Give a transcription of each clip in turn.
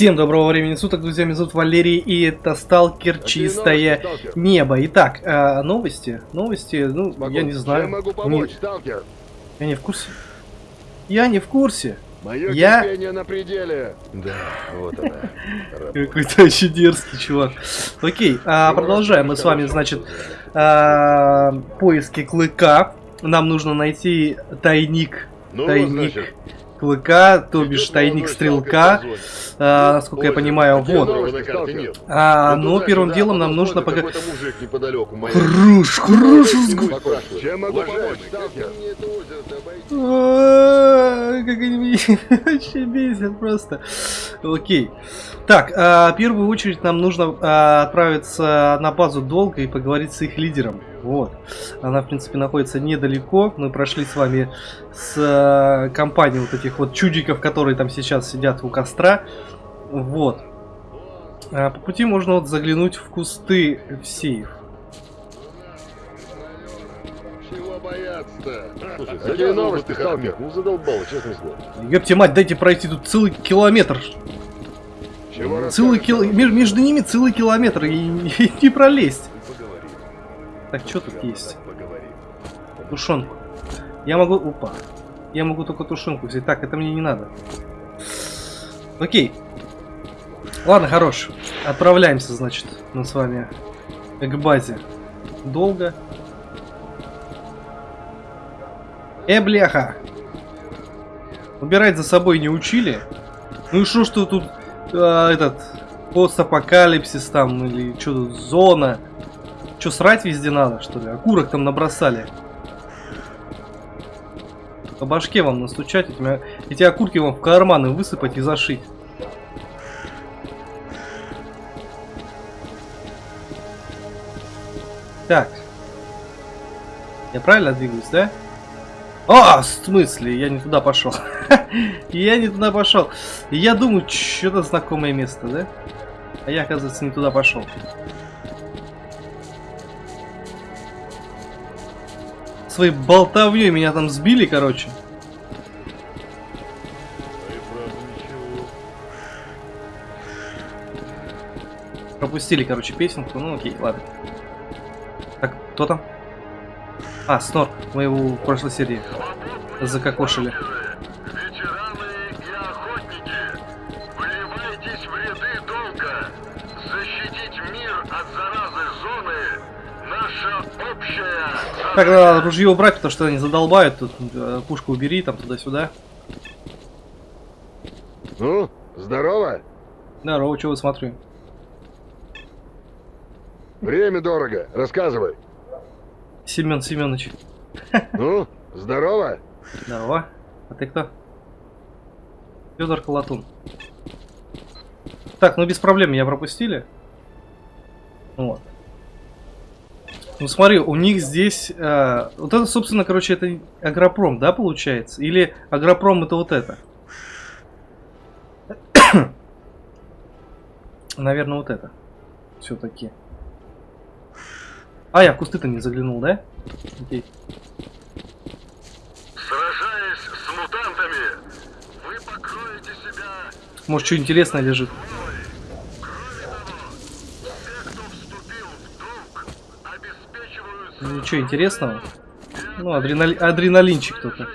Всем доброго времени суток, друзья, меня зовут Валерий, и это Сталкер Чистое новости? Небо. Итак, э, новости, новости, ну, Могу. я не знаю, Чем могу Не- помочь, сталкер? я не в курсе. Я не в курсе. Мое Я- на пределе. Да, вот она. Какой-то очень дерзкий чувак. Окей, а, продолжаем мы с вами, значит, а, поиски клыка. Нам нужно найти тайник Ну, тайник клыка, то бишь идет тайник стрелка. А, насколько я понимаю, вот. А, Ну, но туда, первым сюда, делом нам нужно пока... сталкер? А, Как они меня вообще бесят просто. Окей. Так, а, в первую очередь нам нужно а, отправиться на базу долго и поговорить с их лидером. Вот. Она, в принципе, находится недалеко. Мы прошли с вами с а, компанией вот этих вот чудиков, которые там сейчас сидят у костра. Вот. А, по пути можно вот заглянуть в кусты в сейф. Чего бояться-то? Слушай, Какие новости? Ахмед, Ну задолбало, честное слово. Ёпте мать, дайте пройти тут целый километр. Целый кил... Между ними целый километр и, и не пролезть. Так, что тут есть? Тушенку. Я могу... Опа. Я могу только тушенку взять. Так, это мне не надо. Окей. Ладно, хорош. Отправляемся, значит, мы с вами к базе. Долго. Э, бляха. Убирать за собой не учили. Ну и что, что тут а, этот постапокалипсис там или что зона? Что срать везде надо что ли? Окурок там набросали. По башке вам настучать, этими, эти окурки вам в карманы высыпать и зашить. Так. Я правильно двигаюсь, да? А, в смысле? Я не туда пошел. Я не туда пошел. Я думаю, что-то знакомое место, да? А я, оказывается, не туда пошел. Своей болтовней меня там сбили, короче. Пропустили, короче, песенку. Ну окей, ладно. Так, кто там? А, Снорк. Мы его в прошлой серии закокошили. Ветераны и охотники, вливайтесь в ряды долга. Защитить мир от заразы зоны – наша общая Так, надо ружье убрать, потому что они задолбают. Тут э, пушку убери, там туда-сюда. Ну, здорово. Здорово, чего смотрю. Время дорого. Рассказывай. Семен Семенович. Ну, здорово. Здорово. А ты кто? Федор Колотун. Так, ну без проблем, меня пропустили. Вот. Ну смотри, у них здесь... э, вот это, собственно, короче, это агропром, да, получается? Или агропром это вот это? Наверное, вот это. Все-таки. А, я в кусты-то не заглянул, да? Окей. Сражаясь с мутантами, вы покроете себя Может, что интересное лежит. Ну, Ничего интересного. Ну, адреналь... адреналинчик только.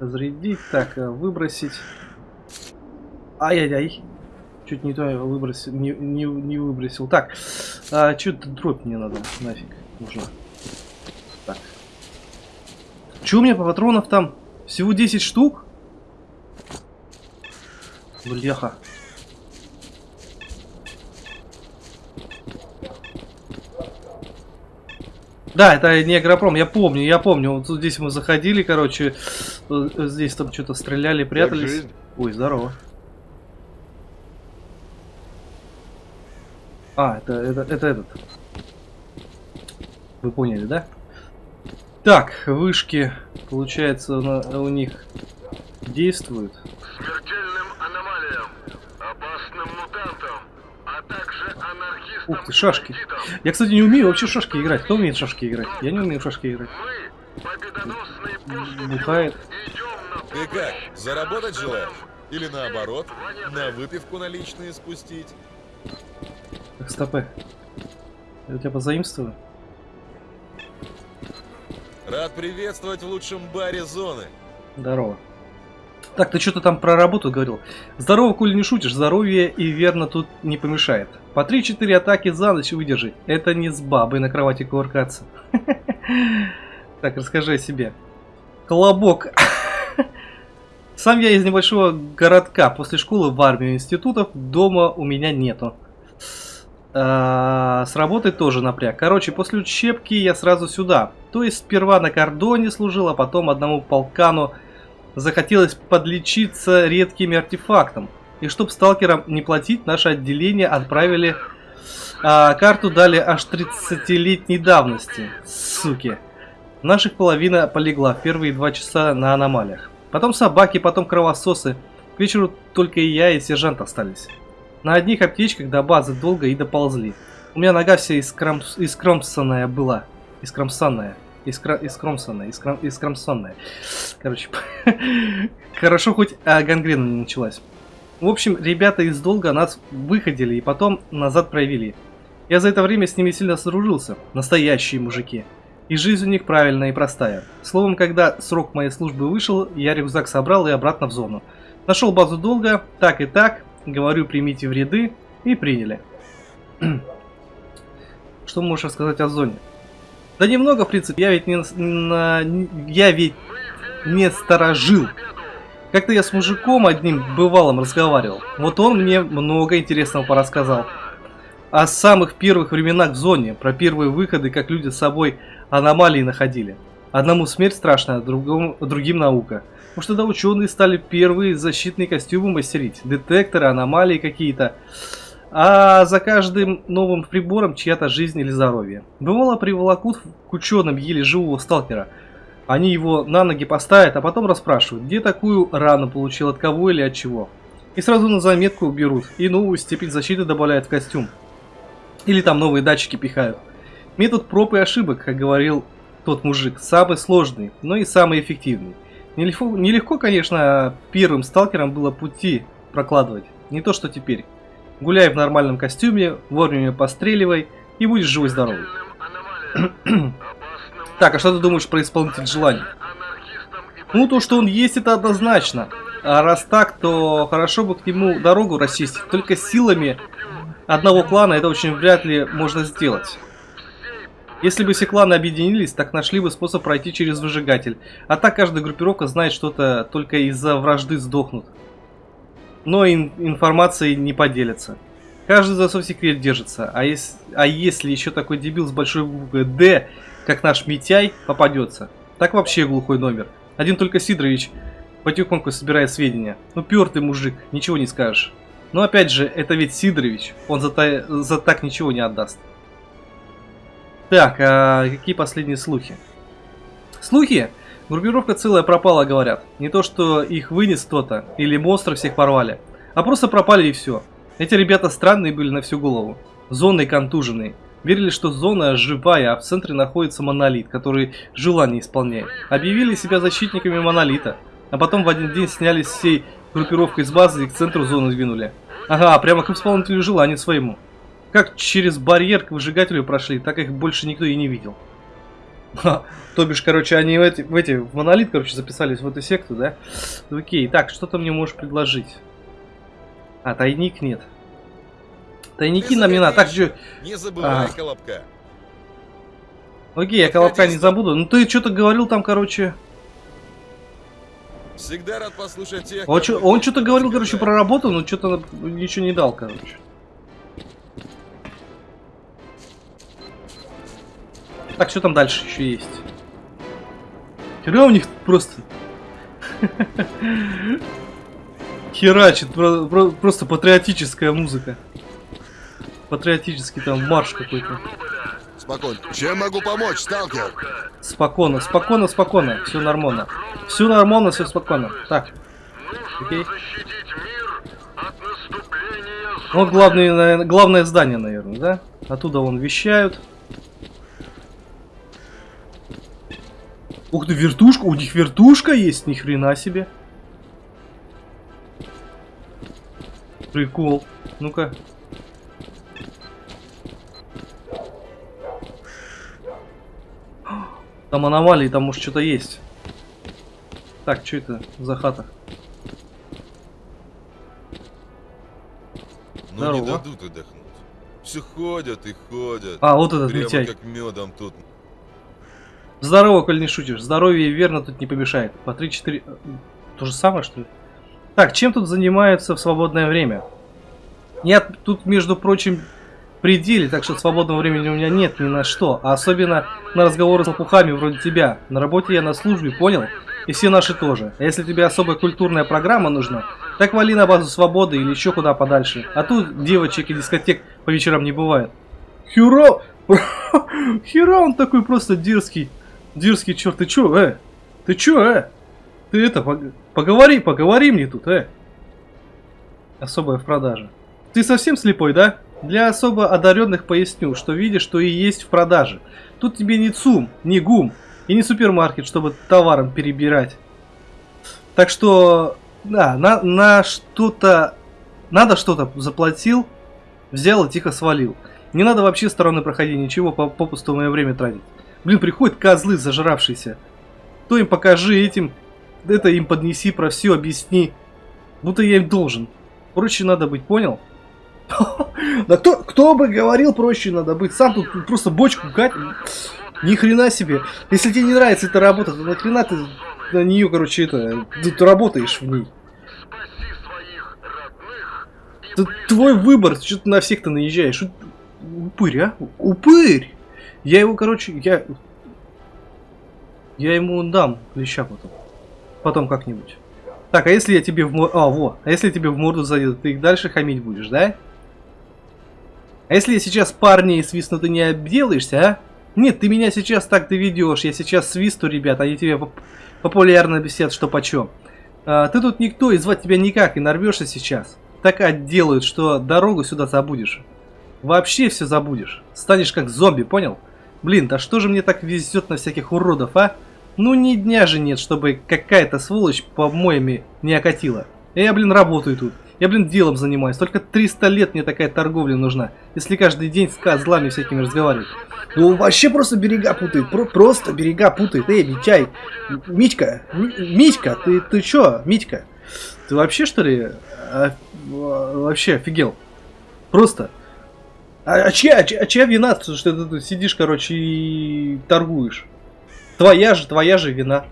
Разрядить, так, э, выбросить. Ай-яй-яй. Чуть не то я выбросил, не, не, не выбросил. Так, а, что-то дробь мне надо, нафиг, нужно. Так. Че у меня по патронов там? Всего 10 штук? Бляха. Да, это не агропром, я помню, я помню. Вот здесь мы заходили, короче, э, здесь там что-то стреляли, прятались. Ой, здорово. А, это, это, это этот. Вы поняли, да? Так, вышки, получается, на- у них действуют. смертельным аномалиям, опасным мутантам, а также анархистам Ух ты, шашки. Я, кстати, не умею вообще шашки играть. Кто умеет шашки играть? Я не умею в шашки играть. Бухает. Ты как, заработать желаешь? Или наоборот, на выпивку наличные спустить? Так, стопы. Я тебя позаимствую? Рад приветствовать в лучшем баре зоны. Здорово. Так, ты что-то там про работу говорил. Здорово, коли не шутишь, здоровье и верно тут не помешает. По 3-4 атаки за ночь выдержать. Это не с бабой на кровати кувыркаться. Так, расскажи о себе. Колобок. Сам я из небольшого городка. После школы в армию институтов дома у меня нету. А, с работы тоже напряг. Короче, после учебки я сразу сюда. То есть сперва на кордоне служил, а потом одному полкану захотелось подлечиться редкими артефактом. И чтоб сталкерам не платить, наше отделение отправили а, карту дали аж 30-летней давности. Суки. Наших половина полегла первые два часа на аномалиях. Потом собаки, потом кровососы. К вечеру только и я, и сержант остались. На одних аптечках до базы долго и доползли. У меня нога вся искром... искромсанная была. Искромсанная. Искра... Искромсанная. Искром... Искромсанная. Короче, хорошо хоть а, гангрена не началась. В общем, ребята из долга нас выходили и потом назад провели. Я за это время с ними сильно соружился. Настоящие мужики. И жизнь у них правильная и простая. Словом, когда срок моей службы вышел, я рюкзак собрал и обратно в зону. Нашел базу долга, так и так, говорю, примите в ряды, и приняли. Что можешь рассказать о зоне? Да немного, в принципе, я ведь не, на, я ведь не сторожил. Как-то я с мужиком одним бывалым разговаривал. Вот он мне много интересного порассказал. О самых первых временах в зоне, про первые выходы, как люди с собой аномалии находили. Одному смерть страшная, другому, другим наука. Может тогда ученые стали первые защитные костюмы мастерить, детекторы, аномалии какие-то. А за каждым новым прибором чья-то жизнь или здоровье. Бывало приволокут к ученым еле живого сталкера. Они его на ноги поставят, а потом расспрашивают, где такую рану получил, от кого или от чего. И сразу на заметку берут и новую степень защиты добавляют в костюм. Или там новые датчики пихают. Метод проб и ошибок, как говорил тот мужик, самый сложный, но и самый эффективный. Нелегко, нелегко, конечно, первым сталкерам было пути прокладывать. Не то, что теперь. Гуляй в нормальном костюме, вовремя постреливай и будешь живой-здоровый. так, а что ты думаешь про исполнитель желаний? Ну, то, что он есть, это однозначно. А раз так, то хорошо бы к нему дорогу расчистить. Только силами одного клана это очень вряд ли можно сделать. Если бы все кланы объединились, так нашли бы способ пройти через выжигатель. А так каждая группировка знает что-то, только из-за вражды сдохнут. Но ин информацией не поделятся. Каждый за свой секрет держится. А, если, а если еще такой дебил с большой буквы «Д», как наш Митяй, попадется, так вообще глухой номер. Один только Сидорович потихоньку собирает сведения. Ну, пертый мужик, ничего не скажешь. Но опять же, это ведь Сидорович, он за, та за так ничего не отдаст. Так, а какие последние слухи? Слухи? Группировка целая пропала, говорят. Не то, что их вынес кто-то, или монстры всех порвали, а просто пропали и все. Эти ребята странные были на всю голову. Зоны контуженные. Верили, что зона живая, а в центре находится монолит, который желание исполняет. Объявили себя защитниками монолита, а потом в один день снялись всей группировкой с базы и к центру зоны двинули. Ага, прямо к исполнителю желания своему. Как через барьер к выжигателю прошли, так их больше никто и не видел. Ха, то бишь, короче, они в эти, в эти, в монолит, короче, записались в эту секту, да? Окей, так, что ты мне можешь предложить? А, тайник нет. Тайники нам не надо. Так, же... Не забывай а. колобка. Окей, я колобка не забуду. Ну ты что-то говорил там, короче... Всегда рад послушать тех, он что-то говорил, короче, про работу, но что-то ничего не дал, короче. Так, что там дальше еще есть? Хера у них просто... Херачит, про, про, просто патриотическая музыка. Патриотический там марш какой-то. Спокойно. Чем могу помочь, сталкер? Спокойно, спокойно, спокойно. Все нормально. Все нормально, все спокойно. Так. Окей. Вот главное, главное здание, наверное, да? Оттуда вон вещают. Ух ты, вертушка, у них вертушка есть, ни хрена себе. Прикол. Ну-ка. Там аномалии, там может что-то есть. Так, что это за хата? Ну не Здорово. дадут отдохнуть. Все ходят и ходят. А, вот этот Прямо Митяй. как медом тут. Здорово, коль не шутишь. Здоровье верно тут не помешает. По 3-4... То же самое, что ли? Так, чем тут занимаются в свободное время? Я тут, между прочим, пределе, так что свободного времени у меня нет ни на что. А особенно на разговоры с лопухами вроде тебя. На работе я на службе, понял? И все наши тоже. А если тебе особая культурная программа нужна, так вали на базу свободы или еще куда подальше. А тут девочек и дискотек по вечерам не бывает. Хюро! Хера он такой просто дерзкий. Дерзкий черт, ты чё, э? Ты чё, э? Ты это, пог- поговори, поговори мне тут, э? Особая в продаже. Ты совсем слепой, да? Для особо одаренных поясню, что видишь, что и есть в продаже. Тут тебе не ЦУМ, не ГУМ и не супермаркет, чтобы товаром перебирать. Так что, да, на, на что-то, надо что-то заплатил, взял и тихо свалил. Не надо вообще стороны проходить, ничего по- попусту мое время тратить. Блин, приходят козлы зажравшиеся. То им покажи этим, это им поднеси, про все объясни. Будто я им должен. Проще надо быть, понял? Да кто, кто бы говорил, проще надо быть. Сам тут просто бочку кать. Ни хрена себе. Если тебе не нравится эта работа, то нахрена ты на нее, короче, это, тут работаешь в ней. Это твой выбор, что ты на всех-то наезжаешь. Упырь, а? Упырь! Я его, короче, я... Я ему дам леща потом. Потом как-нибудь. Так, а если я тебе в морду... А, во. А если я тебе в морду зайду, ты их дальше хамить будешь, да? А если я сейчас парней свистну, ты не обделаешься, а? Нет, ты меня сейчас так доведешь. Я сейчас свисту, ребят, они тебе поп- популярно бесят, что почем. А, ты тут никто, и звать тебя никак, и нарвешься сейчас. Так отделают, что дорогу сюда забудешь. Вообще все забудешь. Станешь как зомби, понял? Блин, да что же мне так везет на всяких уродов, а? Ну ни дня же нет, чтобы какая-то сволочь по-моему не окатила. Я, блин, работаю тут. Я, блин, делом занимаюсь. Только 300 лет мне такая торговля нужна. Если каждый день с козлами всякими разговаривать. Ну, вообще просто берега путает. Про- просто берега путает. Эй, Митяй. Митька. М- Митька, ты, ты чё, Митька? Ты вообще, что ли, а, вообще офигел? Просто. А, а чья, а чья, а чья вина, что ты тут сидишь, короче, и торгуешь? Твоя же, твоя же вина.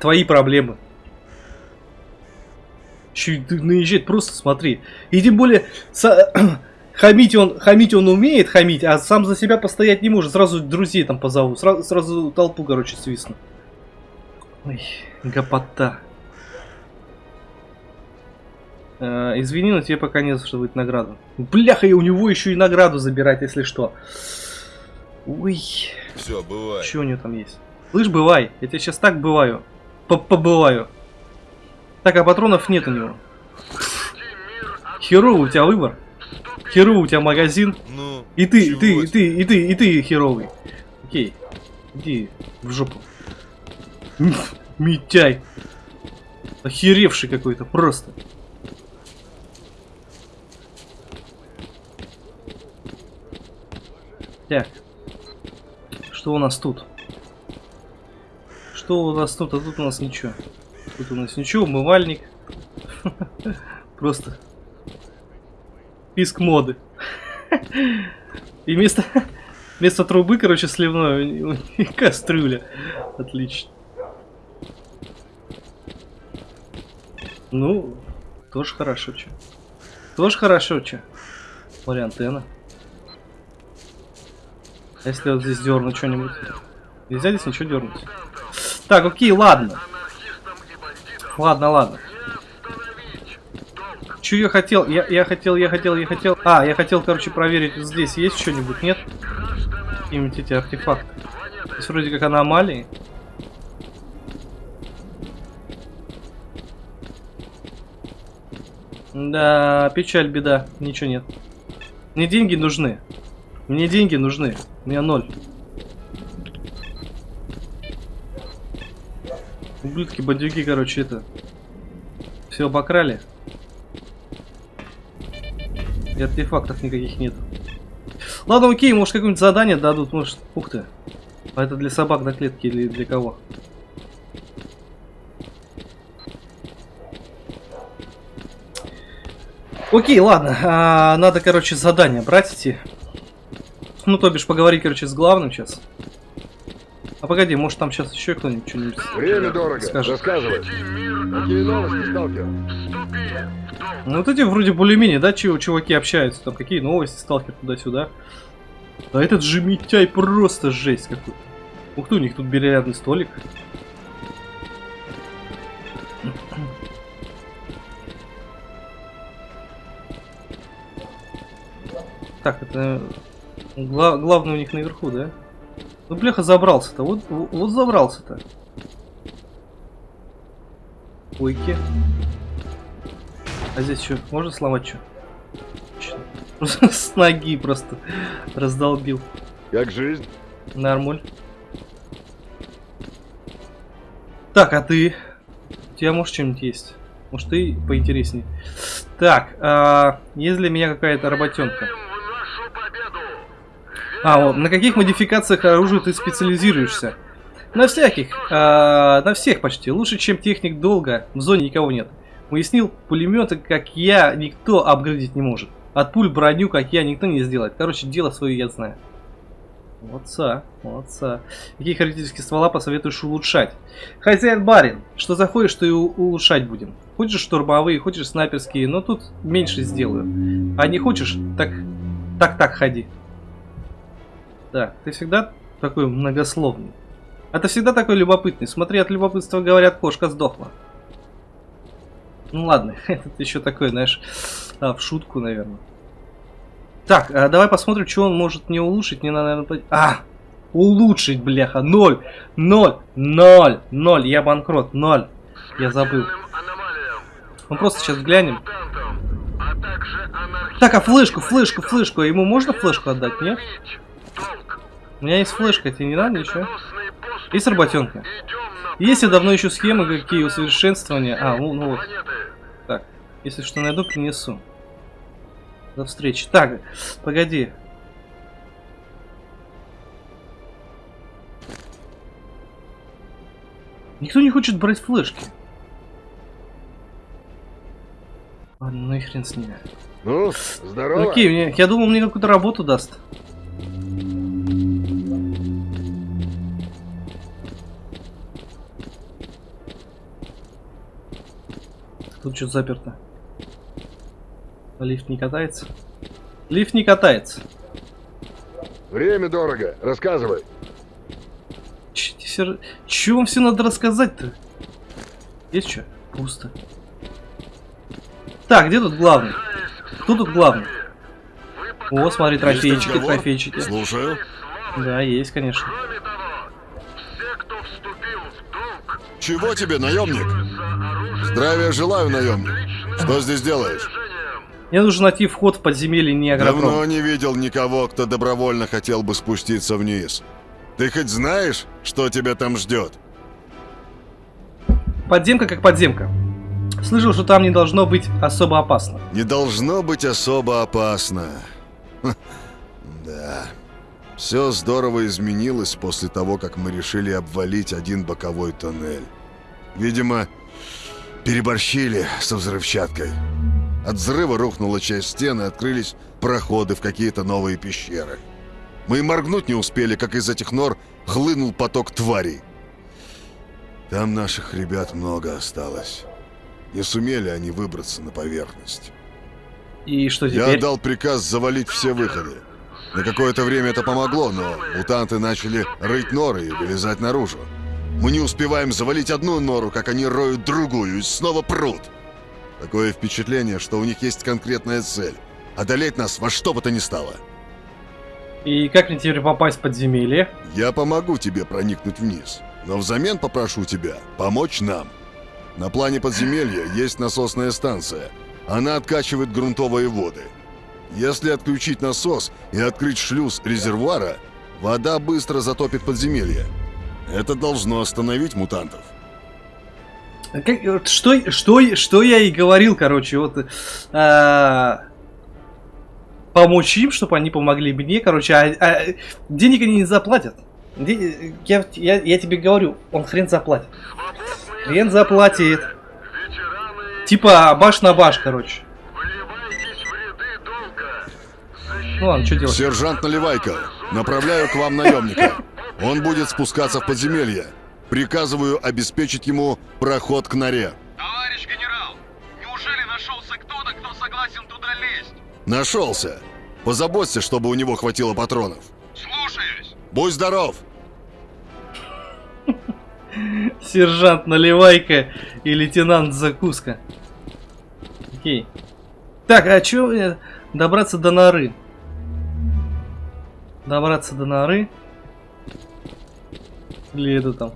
Твои проблемы. Ты наезжает, просто смотри. И тем более, са- хамить он, хамить он умеет хамить, а сам за себя постоять не может. Сразу друзей там позову, сразу, сразу толпу, короче, свистну. Ой, гопота. Э, извини, но тебе пока не за что будет награду. Бляха, и у него еще и награду забирать, если что. Ой, Все, бывай. что у него там есть? Слышь, бывай, я тебе сейчас так бываю. П- Побываю. Так, а патронов нет у него. Херовый у тебя выбор. Херовый у тебя магазин. Ну, И ты, и ты, и ты, и ты, и ты херовый. Окей. Иди в жопу. Митяй. Охеревший какой-то, просто. Так. Что у нас тут? Что у нас тут? А тут у нас ничего. Тут у нас ничего, умывальник. Просто. Писк моды. И вместо, вместо трубы, короче, сливной, у кастрюля. Отлично. Ну, тоже хорошо, че. Тоже хорошо, че. Смотри, антенна. Если вот здесь дернуть что-нибудь? Нельзя здесь ничего дернуть. Так, окей, ладно. Ладно, ладно. Че я хотел? Я, я хотел, я хотел, я хотел. А, я хотел, короче, проверить, здесь есть что-нибудь, нет? Какие-нибудь эти артефакты. Здесь вроде как аномалии. Да, печаль, беда. Ничего нет. Мне деньги нужны. Мне деньги нужны. У меня ноль. Ублюдки, бандюки, короче, это. Все обокрали. И артефактов никаких нет. Ладно, окей, может какое-нибудь задание дадут, может... Ух ты. А это для собак на клетке или для кого? Окей, ладно. А, надо, короче, задание брать идти. Ну, то бишь, поговорить, короче, с главным сейчас. А погоди, может там сейчас еще кто-нибудь что-нибудь Время дорого. скажет. Рассказывай. Какие новости, сталкер? Ну вот эти вроде более-менее, да, чего чуваки общаются, там какие новости, сталкер туда-сюда. А этот же Митяй просто жесть какой. Ух ты, у них тут бильярдный столик. Так, это гла главный у них наверху, да? Ну, бляха, забрался-то. Вот, вот забрался-то. Ойки. А здесь что, можно сломать что? С ноги просто раздолбил. Как жизнь? Нормуль. Так, а ты? У тебя может что-нибудь есть? Может ты поинтереснее? Так, а, есть для меня какая-то работенка. А, вот, на каких модификациях оружия ты специализируешься? На всяких, а, на всех почти. Лучше, чем техник долго, в зоне никого нет. Уяснил, пулеметы, как я, никто апгрейдить не может. От пуль броню, как я, никто не сделает. Короче, дело свое я знаю. Молодца, молодца. Какие характеристики ствола посоветуешь улучшать? Хозяин барин, что заходишь, что и улучшать будем. Хочешь штурмовые, хочешь снайперские, но тут меньше сделаю. А не хочешь, так так-так ходи. Да, ты всегда такой многословный. А ты всегда такой любопытный. Смотри, от любопытства говорят, кошка сдохла. Ну ладно, это еще такой, знаешь, а, в шутку, наверное. Так, а давай посмотрим, что он может не улучшить. Не надо, наверное, А! Улучшить, бляха, ноль, ноль, ноль, ноль, я банкрот, ноль. Я забыл. Мы просто сейчас глянем. Так, а флешку, флешку, флешку. Ему можно флешку отдать, нет? У меня есть флешка, тебе не надо ничего? Победоносный поступ. Есть работенка? Я давно ищу схемы, какие усовершенствования. А, ну, ну вот. Так, если что найду, принесу. До встречи. Так, погоди. Никто не хочет брать флешки. Ладно, ну и хрен с ними. Ну, здорово. Окей, мне, я думал, мне какую-то работу даст. Тут что заперто? А лифт не катается? Лифт не катается. Время дорого. Рассказывай. Ч- все- Чё вам все надо рассказать-то? Есть что? Пусто. Так, где тут главный? Кто тут главный? О, смотри, трофейчики, трофейчики. Слушаю. Да, есть, конечно. Кроме того, все, кто вступил в долг, Чего тебе, наемник? Здравия желаю, наемник. Что здесь делаешь? Мне нужно найти вход в подземелье Давно Ниагропром. не видел никого, кто добровольно хотел бы спуститься вниз. Ты хоть знаешь, что тебя там ждет? Подземка как подземка. Слышал, что там не должно быть особо опасно. Не должно быть особо опасно. Да. Все здорово изменилось после того, как мы решили обвалить один боковой тоннель. Видимо, переборщили со взрывчаткой. От взрыва рухнула часть стены, открылись проходы в какие-то новые пещеры. Мы и моргнуть не успели, как из этих нор хлынул поток тварей. Там наших ребят много осталось. Не сумели они выбраться на поверхность. И что Я теперь? отдал приказ завалить все выходы. На какое-то время это помогло, но мутанты начали рыть норы и вылезать наружу. Мы не успеваем завалить одну нору, как они роют другую и снова прут. Такое впечатление, что у них есть конкретная цель. Одолеть нас во что бы то ни стало. И как мне теперь попасть в подземелье? Я помогу тебе проникнуть вниз, но взамен попрошу тебя помочь нам. На плане подземелья есть насосная станция. Она откачивает грунтовые воды. Если отключить насос и открыть шлюз резервуара, вода быстро затопит подземелье. Это должно остановить мутантов. Как- вот что, что, что я и говорил, короче, вот. а, помочь им, чтобы они помогли мне, короче, а, а денег они не заплатят. Де- Я, я, я тебе говорю, он хрен заплатит. Хрен заплатит. Типа баш на баш, короче. Ну ладно, что делать? Сержант Наливайко, направляю к вам наемника. Он будет спускаться в подземелье. Приказываю обеспечить ему проход к норе. Товарищ генерал, неужели нашелся кто-то, кто согласен туда лезть? Нашелся. Позаботься, чтобы у него хватило патронов. Слушаюсь. Будь здоров! Сержант Наливайка и лейтенант Закуска. Окей. Так, а чё э, добраться до норы? Добраться до норы? Или это там?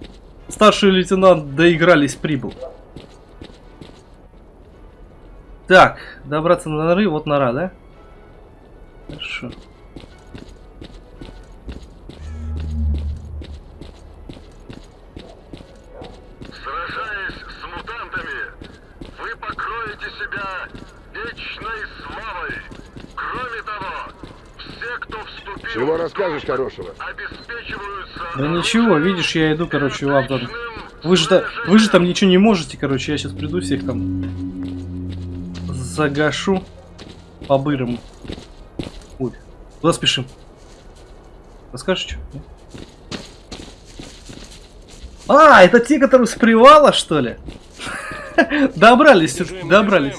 Старший лейтенант доигрались, прибыл. Так, добраться до норы, вот нора, да? Хорошо. Сражаясь с мутантами, вы покроете себя вечной славой. Кроме того, все, кто вступил Чего в расскажешь хорошего? обеспечиваются Да ничего, видишь, я иду, короче, вам там. Вы же, та- вы же там ничего не можете, короче, я сейчас приду всех там загашу по-бырому. Ой, куда спешим? Расскажешь, что? А, это те, которые с привала, что ли? Добрались, добрались.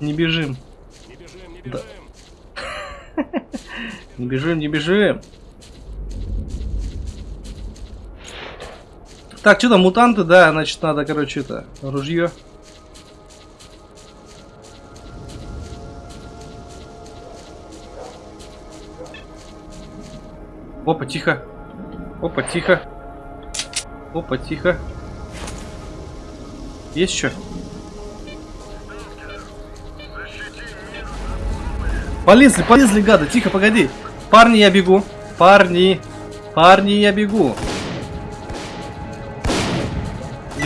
Не бежим. Да. Не бежим, не бежим. Так, что там, мутанты, да, значит, надо, короче, это, ружье. Опа, тихо. Опа, тихо. Опа, тихо. Есть что? Полезли, полезли, гады, тихо, погоди. Парни, я бегу. Парни, парни, я бегу.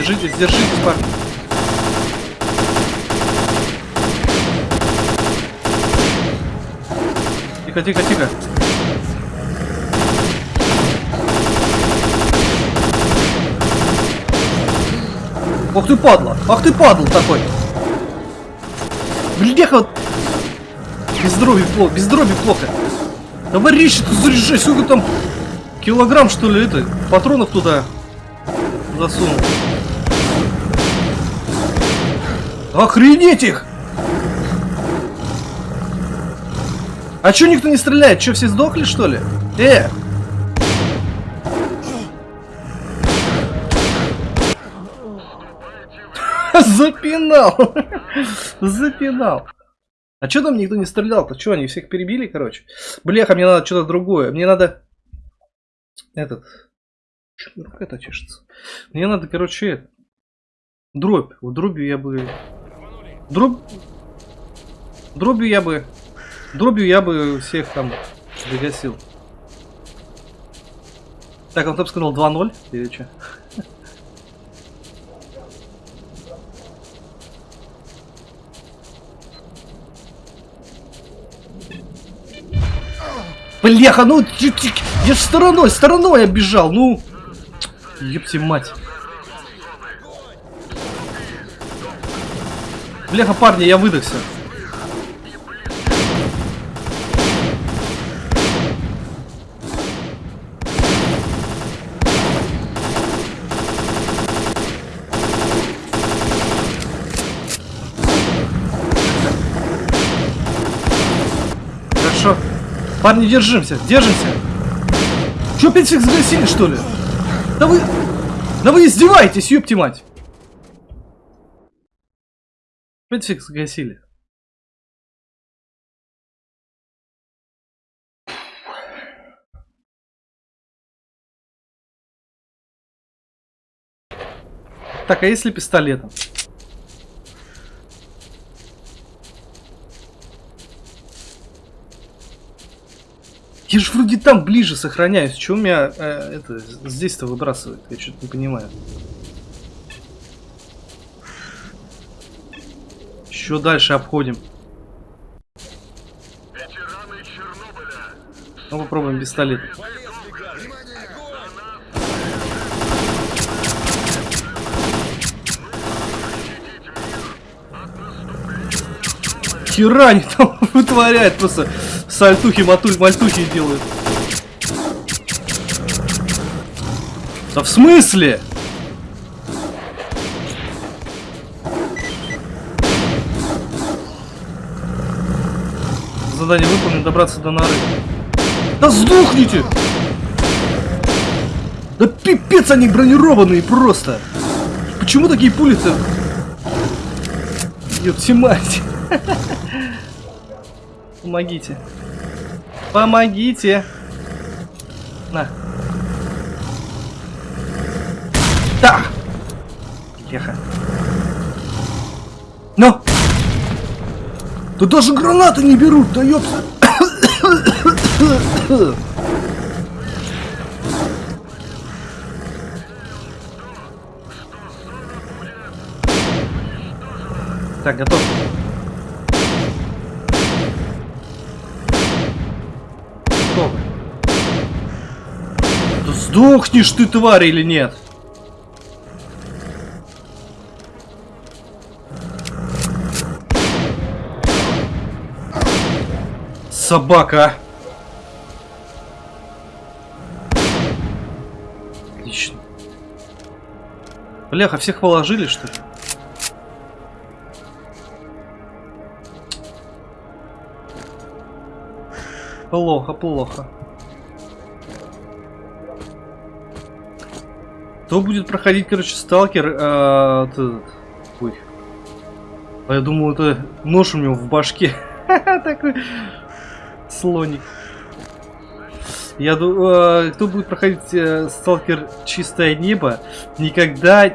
Держитесь, держитесь, парни. Тихо, тихо, тихо. Ох ты падла! Ах ты падл такой! Бляха! вот. Без дроби плохо, без дроби плохо. Товарищи, ты заряжай, сколько там килограмм что ли это? Патронов туда засунул. Охренеть их! А чё никто не стреляет? Чё, все сдохли что ли? Э! Запинал! Запинал! А чё там никто не стрелял-то? Чё, они всех перебили, короче? Бляха, мне надо что-то другое. Мне надо... Этот... Чё рука-то чешется? Мне надо, короче, это... Дробь. Вот дробью я бы... Дробь... Дробью я бы... Дробью я бы всех там загасил. Так, он там сказал 2-0 или что? Бляха, ну я, я ж стороной, стороной оббежал, ну. Ёпти мать. Бляха, парни, я выдохся. Хорошо. Парни, держимся, держимся. Че опять всех загасили, что ли? Да вы... Да вы издеваетесь, ёпти мать. Всех загасили. Так, а если пистолетом? Я же вроде там ближе сохраняюсь. Чего меня э, это здесь-то выбрасывает? Я что-то не понимаю. Еще дальше обходим. Ну, попробуем пистолет. Хера они там вытворяют просто сальтухи, матуль, мальтухи делают. Да в смысле? Задание выполнено, добраться до норы. Да сдохните! Да пипец они бронированные просто! Почему такие пули-то? Ёпти мать! Помогите. Помогите! На. Да! Леха. Ну! Да даже гранаты не берут, да ёпса! Так, готов. Да сдохнешь ты, тварь, или нет? Собака. Отлично. Бляха, всех положили, что ли? Плохо, плохо. Кто будет проходить, короче, сталкер? вот этот? Ой. А я думал, это нож у него в башке. Такой слоник. Я думаю, кто будет проходить э, сталкер чистое небо, никогда э,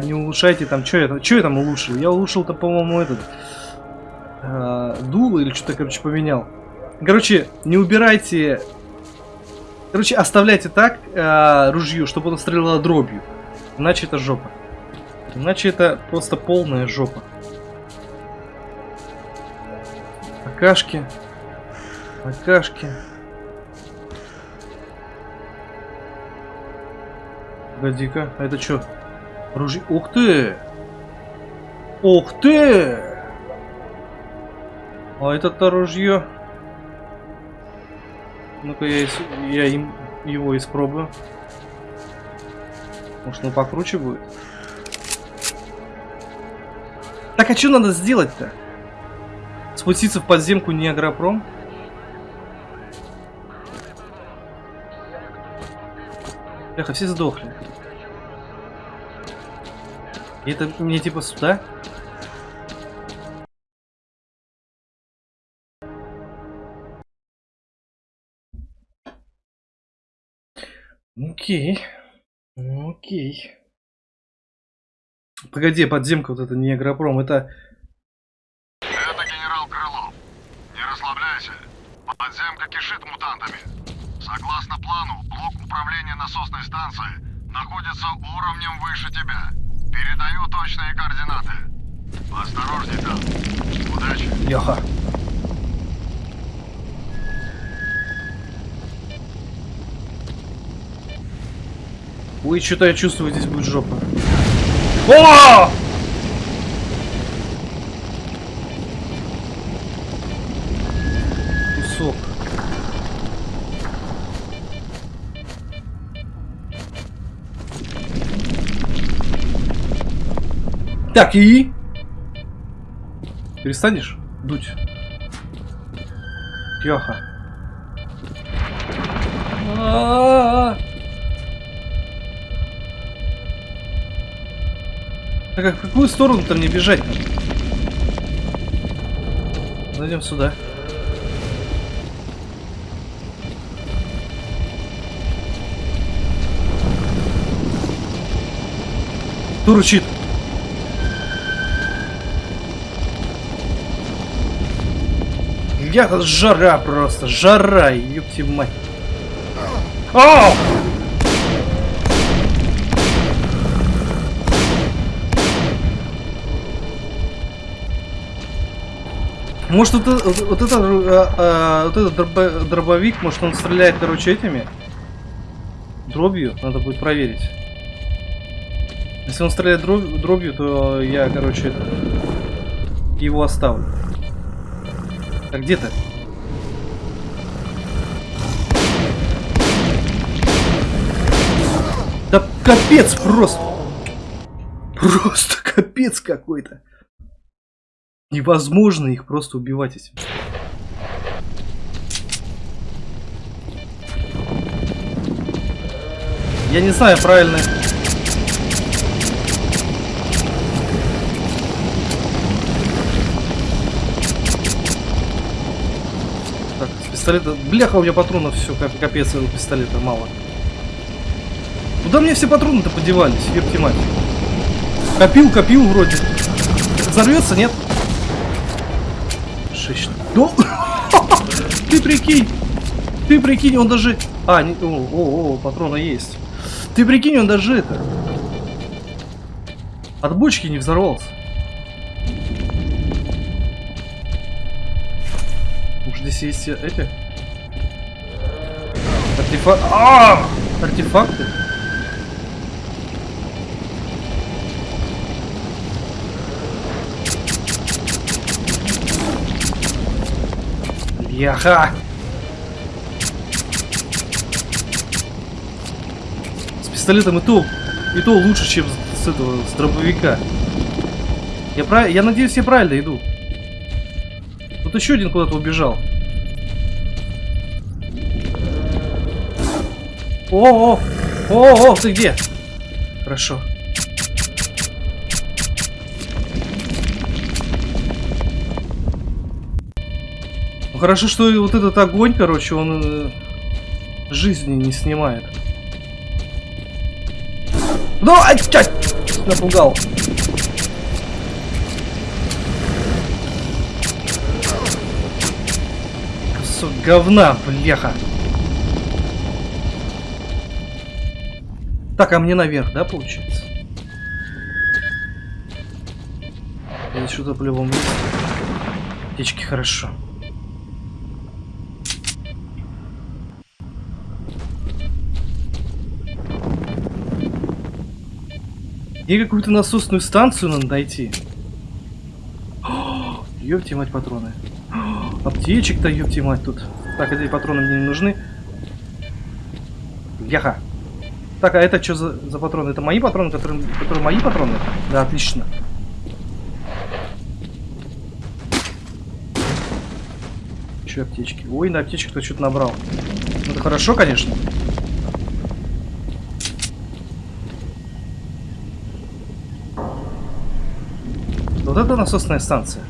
не улучшайте там, что я, что я там улучшил? Я улучшил-то, по-моему, этот э, дуло или что-то, короче, поменял. Короче, не убирайте... Короче, оставляйте так э, ружье, чтобы оно стреляло дробью. Иначе это жопа. Иначе это просто полная жопа. Акашки. Акашки. Погоди-ка, а это что? Ружье... Ух ты! Ух ты! А это-то ружье... Ну-ка я, я им его испробую. Может, он покруче будет? Так, а что надо сделать-то? Спуститься в подземку не Бляха, все сдохли. И это мне типа сюда? Окей. Окей. Погоди, подземка вот это не агропром, это... Это генерал Крылов. Не расслабляйся. Подземка кишит мутантами. Согласно плану, блок управления насосной станции находится уровнем выше тебя. Передаю точные координаты. Осторожней там. Удачи. Леха. Ой, что-то я чувствую, здесь будет жопа. О! Так, и? Перестанешь дуть? А-а-а. Так а в какую сторону-то мне бежать? Зайдем сюда. Кто Я жара просто, жара, ёпти мать. Ау! Может, вот, вот, вот э, э, вот этот дробо- дробовик, может, он стреляет, короче, этими? Дробью? Надо будет проверить. Если он стреляет дроб- дробью, то я, короче, его оставлю. А где ты? Да капец просто! Просто капец какой-то. Невозможно их просто убивать этим. Я не знаю, правильно. Пистолета... Бляха, у меня патронов все, капец, у пистолета мало. Куда мне все патроны-то подевались, ёпти мать? Копил, копил вроде. Взорвется, нет? Шесть. Ну, ты прикинь, ты прикинь, он даже... А, не... о, о, о, патрона есть. Ты прикинь, он даже это... От бочки не взорвался. Уж здесь есть эти... Артефакты... А! Артефакты? Яха! С пистолетом и то, и то лучше, чем с, с этого, с дробовика. Я, прав... я надеюсь, я правильно иду. Вот еще один куда-то убежал. О, о, о, о, ты где? Хорошо. Ну хорошо, что вот этот огонь, короче, он э, жизни не снимает. Ну, ай, чай, напугал. Говна, бляха. Так, а мне наверх, да, получается? Здесь что-то по-любому. Птички, хорошо. Мне какую-то насосную станцию надо найти. Ёпти мать патроны. Аптечек-то ёпти мать тут. Так, эти патроны мне не нужны. Яха. Так, а это что за, за патроны? Это мои патроны, которые, которые мои патроны? Да, отлично. Че аптечки? Ой, на аптечке кто что-то набрал. Ну, это хорошо, конечно. Вот это насосная станция.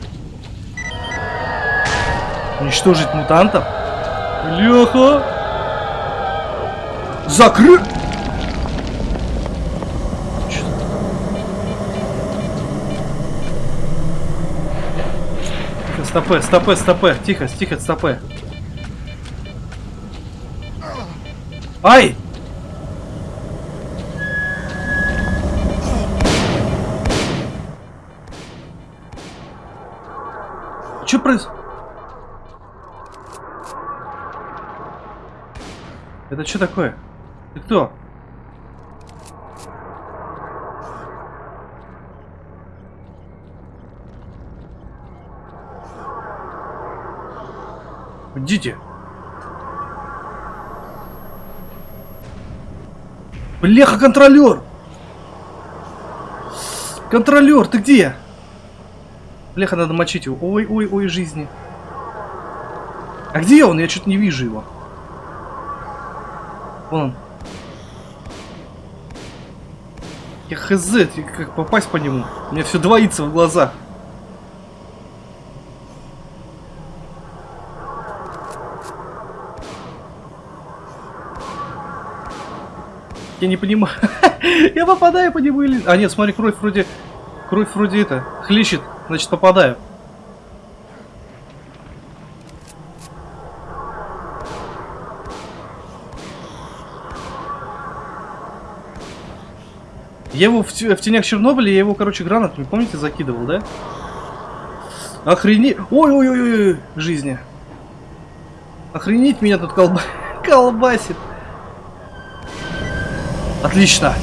Уничтожить мутантов? Леха! Закры... стопе, стопе, стопе. Тихо, тихо, стопе. Ай! Что происходит? Это что такое? Ты кто? Идите. Бляха, контролер! Контролер, ты где? Бляха, надо мочить его. Ой, ой, ой, жизни. А где он? Я что-то не вижу его. Вон он. Я хз, как попасть по нему? Меня все двоится в глазах. Я не понимаю. Я попадаю по нему или... А нет, смотри, кровь вроде... Кровь вроде это... Хлещет. Значит, попадаю. Я его в, в тенях Чернобыля, я его, короче, гранатами, помните, закидывал, да? Охренеть. Ой-ой-ой, жизни. Охренеть меня тут колба... колбасит. Отлично.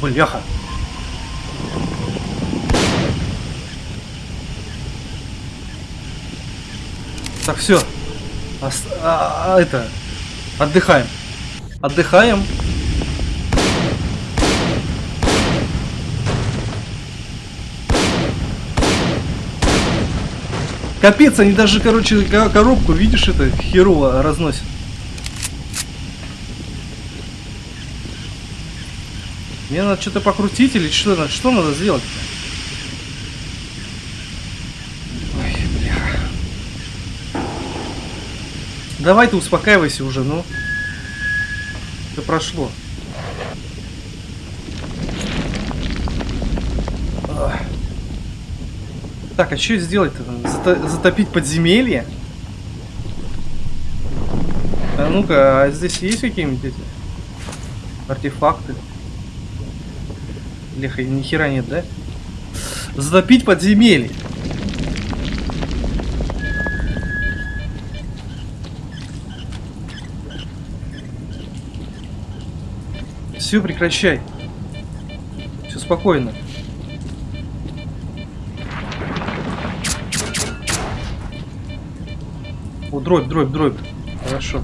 Бляха. Так, все. а, а, это. Отдыхаем. Отдыхаем. Капец, они даже, короче, ко- коробку, видишь, это херово разносят. Мне надо что-то покрутить или что, что надо сделать? Ой, бля. Давай ты успокаивайся уже, ну. Это прошло. Так, а что сделать-то? Зато- затопить подземелье? А ну-ка, а здесь есть какие-нибудь эти артефакты? Леха, ни хера нет, да? Затопить подземелье. Все, прекращай. Все спокойно. О, дробь, дробь, дробь. Хорошо.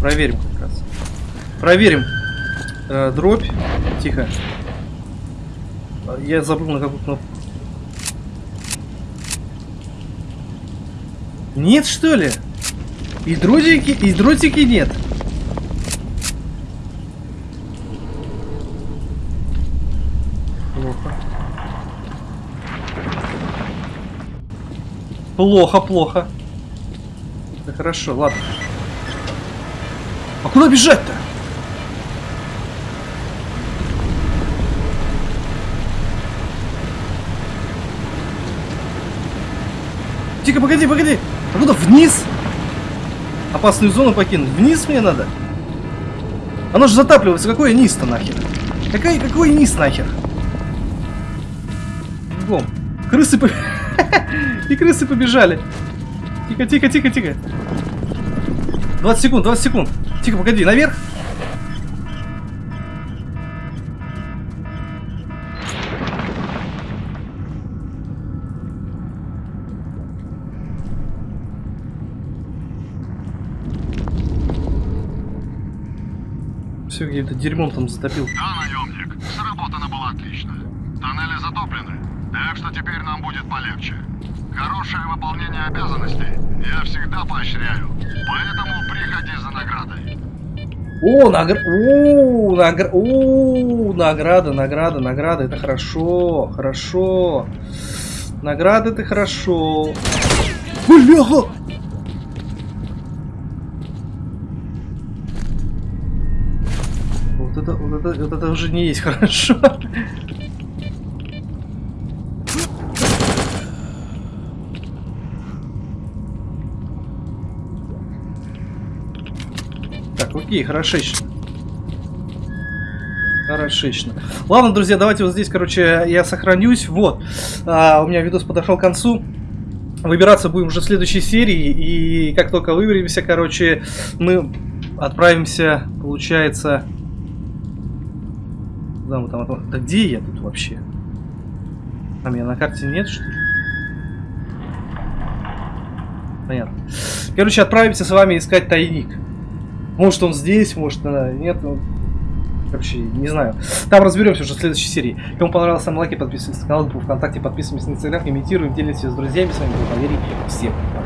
Проверим как раз. Проверим. Э, дробь. Тихо. Я забыл на какую кнопку. Нет, что ли? И дротики, и дротики нет. Плохо. Плохо, плохо. Да хорошо, ладно. А куда бежать-то? Тихо, погоди, погоди. А куда? Вниз? Опасную зону покинуть. Вниз мне надо? Оно же затапливается. Какой низ-то нахер? Какой, какой низ нахер? Бом. Крысы. И крысы побежали. Тихо, тихо, тихо, тихо. 20 секунд, 20 секунд. Тихо, погоди, наверх. Где-то дерьмом там затопил. Да, наемник, сработано было отлично. Тоннели затоплены, так что теперь нам будет полегче. Хорошее выполнение обязанностей я всегда поощряю, поэтому приходи за наградой. О, награ... О, награ... О, награда, награда, награда, это хорошо, хорошо. Награда это хорошо. Бляха! Это, вот это уже не есть хорошо. Так, окей, хорошечно. Хорошечно. Ладно, друзья, давайте вот здесь, короче, я сохранюсь. Вот. А, у меня видос подошел к концу. Выбираться будем уже в следующей серии. И как только выберемся, короче, мы отправимся, получается... Куда мы там, отправ- Да где я тут вообще? А меня на карте нет, что ли? Понятно. Короче, отправимся с вами искать тайник. Может он здесь, может нет. ну, Короче, не знаю. Там разберемся уже в следующей серии. Кому понравилось, ставим лайки, подписывайтесь на канал, группу ВКонтакте, подписываемся на Инстаграм, имитируем, делимся с друзьями. С вами был Валерий. Всем пока.